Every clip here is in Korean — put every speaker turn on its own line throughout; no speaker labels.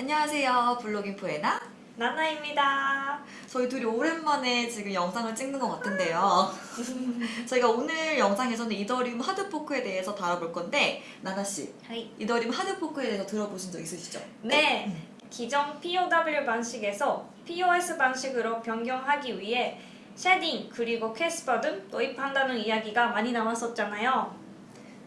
안녕하세요. 블로깅 포에나.
나나입니다.
저희 둘이 오랜만에 지금 영상을 찍는 것 같은데요. 저희가 오늘 영상에서는 이더리움 hard fork에 대해서 다뤄볼 건데 나나씨. 이더리움 hard fork에 대해서 들어보신 적 있으시죠?
네. 기존 POW 방식에서 POS 방식으로 변경하기 위해 sharding 그리고 캐스퍼 등 도입한다는 이야기가 많이 나왔었잖아요.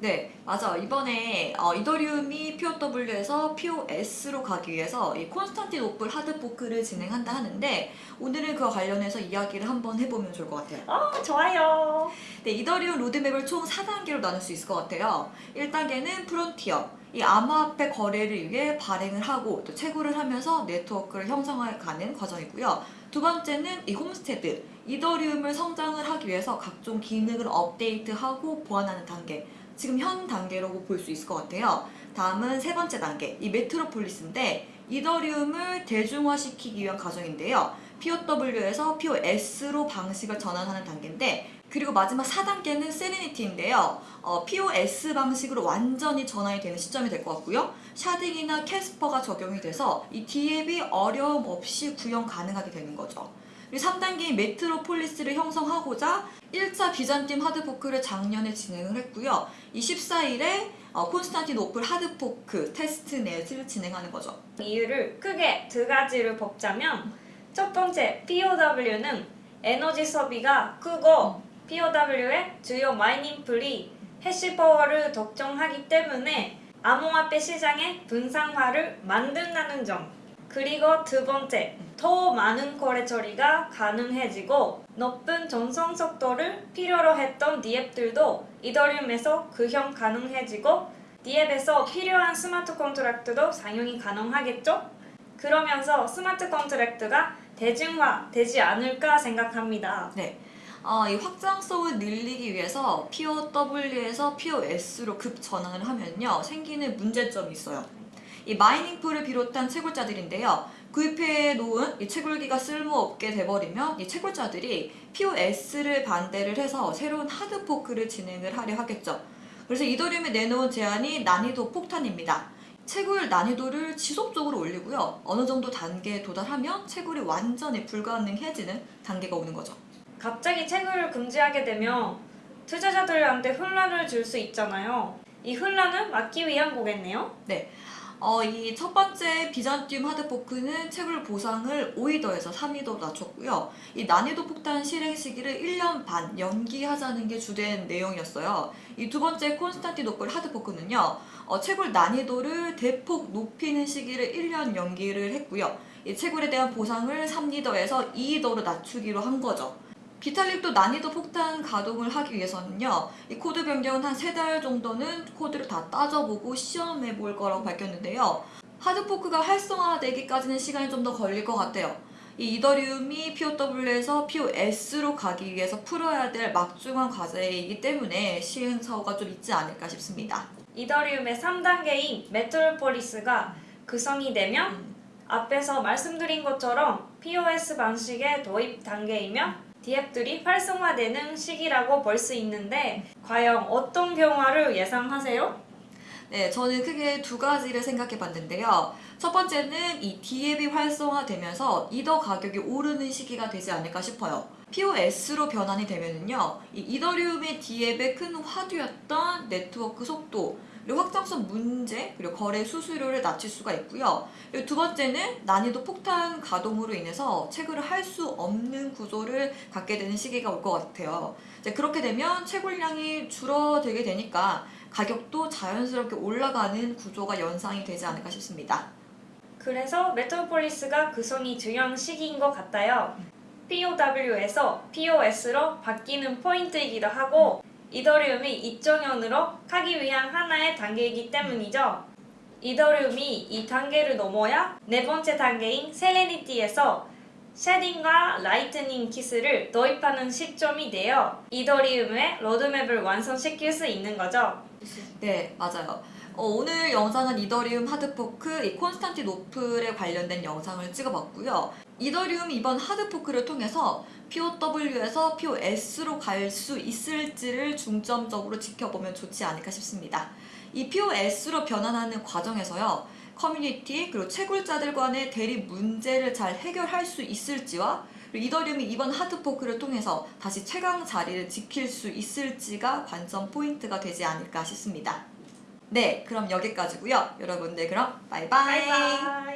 네, 맞아. 이번에 어, 이더리움이 POW에서 POS로 가기 위해서 이 콘스탄티노플 hard fork를 진행한다 하는데 오늘은 그와 관련해서 이야기를 한번 해보면 좋을 것 같아요.
어, 좋아요.
네, 이더리움 로드맵을 총 4단계로 나눌 수 있을 것 같아요. 1단계는 프론티어. 이 암호화폐 거래를 위해 발행을 하고 또 채굴을 하면서 네트워크를 형성해가는 과정이고요. 두 번째는 이 홈스테드. 이더리움을 성장을 하기 위해서 각종 기능을 업데이트하고 보완하는 단계. 지금 현 단계라고 볼 수 있을 것 같아요. 다음은 세 번째 단계, 이 메트로폴리스인데 이더리움을 대중화시키기 위한 과정인데요. POW에서 POS로 방식을 전환하는 단계인데 그리고 마지막 4단계는 세레니티인데요. 어, POS 방식으로 완전히 전환이 되는 시점이 될 것 같고요. sharding이나 캐스퍼가 적용이 돼서 이 DApp이 어려움 없이 구현 가능하게 되는 거죠. 그리고 3단계인 메트로폴리스를 형성하고자 1차 비잔티움 hard fork를 작년에 진행을 했고요. 이 14일에 어, 콘스탄티노플 hard fork testnet을 진행하는 거죠.
이유를 크게 두 가지를 뽑자면 첫 번째 POW는 에너지 소비가 크고 POW의 주요 mining pool이 hash power를 독점하기 때문에 암호화폐 시장의 분산화를 막는다는 점 그리고 두 번째 더 많은 거래 처리가 가능해지고 높은 전송 속도를 필요로 했던 DApp들도 이더리움에서 구현 가능해지고 DApp에서 필요한 smart contract도 사용이 가능하겠죠? 그러면서 smart contract가 대중화되지 않을까 생각합니다.
네. 어, 이 확장성을 늘리기 위해서 POW에서 POS로 급 전환을 하면요 생기는 문제점이 있어요. 이 mining pool을 비롯한 채굴자들인데요. 구입해 놓은 이 채굴기가 쓸모없게 돼버리면 이 채굴자들이 POS를 반대를 해서 새로운 hard fork를 진행을 하려 하겠죠. 그래서 이더리움이 내놓은 제안이 난이도 폭탄입니다. 채굴 난이도를 지속적으로 올리고요. 어느 정도 단계에 도달하면 채굴이 완전히 불가능해지는 단계가 오는 거죠.
갑자기 채굴을 금지하게 되면 투자자들한테 혼란을 줄 수 있잖아요. 이 혼란을 막기 위한 거겠네요.
네. 어, 이 첫 번째 비잔듐 하드포크는 채굴 보상을 5위더에서 3위더로 낮췄고요. 이 난이도 폭탄 실행 시기를 1년 반 연기하자는 게 주된 내용이었어요. 이 두 번째 콘스탄티노플 hard fork는요. 어, 채굴 난이도를 대폭 높이는 시기를 1년 연기를 했고요. 이 채굴에 대한 보상을 3이더에서 2이더로 낮추기로 한 거죠. 비탈릭도 난이도 폭탄 가동을 하기 위해서는요. 이 코드 변경은 한 세 달 정도는 코드를 다 따져보고 시험해 볼 거라고 밝혔는데요. hard fork가 활성화되기까지는 시간이 좀 더 걸릴 것 같아요. 이 이더리움이 POW에서 POS로 가기 위해서 풀어야 될 막중한 과제이기 때문에 시행사고가 좀 있지 않을까 싶습니다.
이더리움의 3단계인 메트로폴리스가 구성이 되면 앞에서 말씀드린 것처럼 POS 방식의 도입 단계이며 디앱들이 활성화되는 시기라고 볼 수 있는데 과연 어떤 경우를 예상하세요?
네, 저는 크게 두 가지를 생각해 봤는데요. 첫 번째는 이 디앱이 활성화되면서 이더 가격이 오르는 시기가 되지 않을까 싶어요. POS로 변환이 되면은요, 이 이더리움의 디앱의 큰 화두였던 네트워크 속도, 그리고 확장성 문제, 그리고 거래 수수료를 낮출 수가 있고요. 그리고 두 번째는 난이도 폭탄 가동으로 인해서 채굴을 할 수 없는 구조를 갖게 되는 시기가 올 것 같아요. 이제 그렇게 되면 채굴량이 줄어들게 되니까 가격도 자연스럽게 올라가는 구조가 연상이 되지 않을까 싶습니다.
그래서 메트로폴리스가 구성이 중요한 시기인 것 같아요. POW에서 POS로 바뀌는 포인트이기도 하고 이더리움이 2.0으로 가기 위한 하나의 단계이기 때문이죠. 이더리움이 이 단계를 넘어야 네 번째 단계인 세레니티에서 sharding과 라이트닝 키스를 도입하는 시점이 되어 이더리움의 로드맵을 완성시킬 수 있는 거죠.
네, 맞아요. 어, 오늘 영상은 이더리움 hard fork 이 콘스탄티노플에 관련된 영상을 찍어봤고요. 이더리움 이번 hard fork를 통해서 POW에서 POS로 갈 수 있을지를 중점적으로 지켜보면 좋지 않을까 싶습니다. 이 POS로 변환하는 과정에서요. 커뮤니티 그리고 채굴자들 간의 대립 문제를 잘 해결할 수 있을지와 이더리움이 이번 hard fork를 통해서 다시 최강 자리를 지킬 수 있을지가 관전 포인트가 되지 않을까 싶습니다. 네, 그럼 여기까지고요. 여러분들 그럼 바이바이.
바이바이.